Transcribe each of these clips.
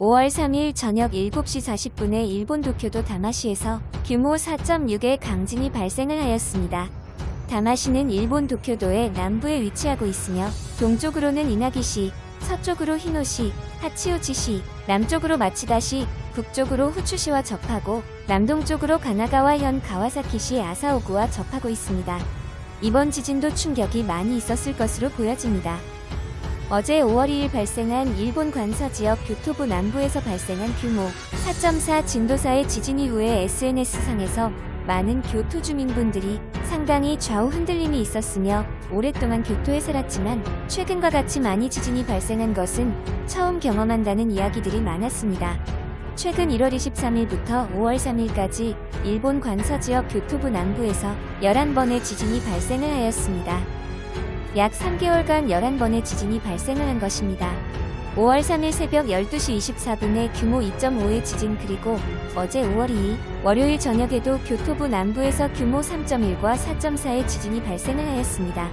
5월 3일 저녁 7시 40분에 일본 도쿄도 다마시에서 규모 4.6의 강진이 발생을 하였습니다. 다마시는 일본 도쿄도의 남부에 위치하고 있으며 동쪽으로는 이나기시, 서쪽으로 히노시, 하치오치시, 남쪽으로 마치다시, 북쪽으로 후추시와 접하고 남동쪽으로 가나가와현 가와사키시 아사오구와 접하고 있습니다. 이번 지진도 충격이 많이 있었을 것으로 보여집니다. 어제 5월 2일 발생한 일본 관서 지역 교토부 남부에서 발생한 규모 4.4 진도사의 지진 이후에 SNS상에서 많은 교토 주민분들이 상당히 좌우 흔들림이 있었으며 오랫동안 교토에 살았지만 최근과 같이 많이 지진이 발생한 것은 처음 경험한다는 이야기들이 많았습니다. 최근 1월 23일부터 5월 3일까지 일본 관서 지역 교토부 남부에서 11번의 지진이 발생을 하였습니다. 약 3개월간 11번의 지진이 발생을 한 것입니다. 5월 3일 새벽 12시 24분에 규모 2.5의 지진 그리고 어제 5월 2일 월요일 저녁에도 교토부 남부에서 규모 3.1과 4.4의 지진이 발생을 하였습니다.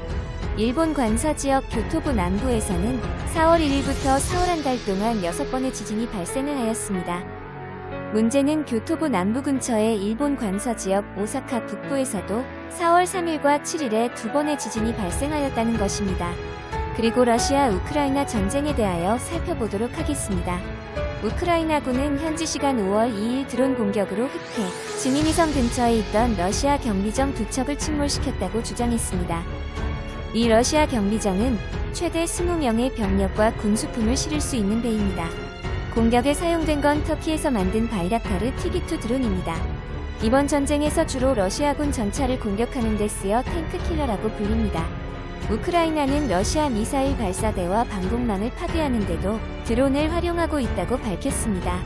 일본 관서 지역 교토부 남부에서는 4월 1일부터 4월 한 달 동안 6번의 지진이 발생을 하였습니다. 문제는 교토부 남부 근처의 일본 관서 지역 오사카 북부에서도 4월 3일과 7일에 두 번의 지진이 발생하였다는 것입니다. 그리고 러시아 우크라이나 전쟁에 대하여 살펴보도록 하겠습니다. 우크라이나군은 현지 시간 5월 2일 드론 공격으로 흑해 지민이섬 근처에 있던 러시아 경비정 두 척을 침몰시켰다고 주장했습니다. 이 러시아 경비정은 최대 20명의 병력과 군수품을 실을 수 있는 배입니다. 공격에 사용된 건 터키에서 만든 바이라카르 TB2 드론입니다. 이번 전쟁에서 주로 러시아군 전차를 공격하는 데 쓰여 탱크 킬러라고 불립니다. 우크라이나는 러시아 미사일 발사대와 방공망을 파괴하는 데도 드론을 활용하고 있다고 밝혔습니다.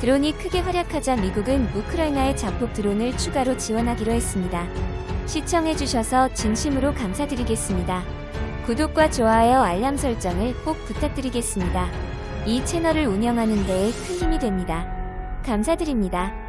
드론이 크게 활약하자 미국은 우크라이나의 자폭 드론을 추가로 지원하기로 했습니다. 시청해주셔서 진심으로 감사드리겠습니다. 구독과 좋아요 알람 설정을 꼭 부탁드리겠습니다. 이 채널을 운영하는 데에 큰 힘이 됩니다. 감사드립니다.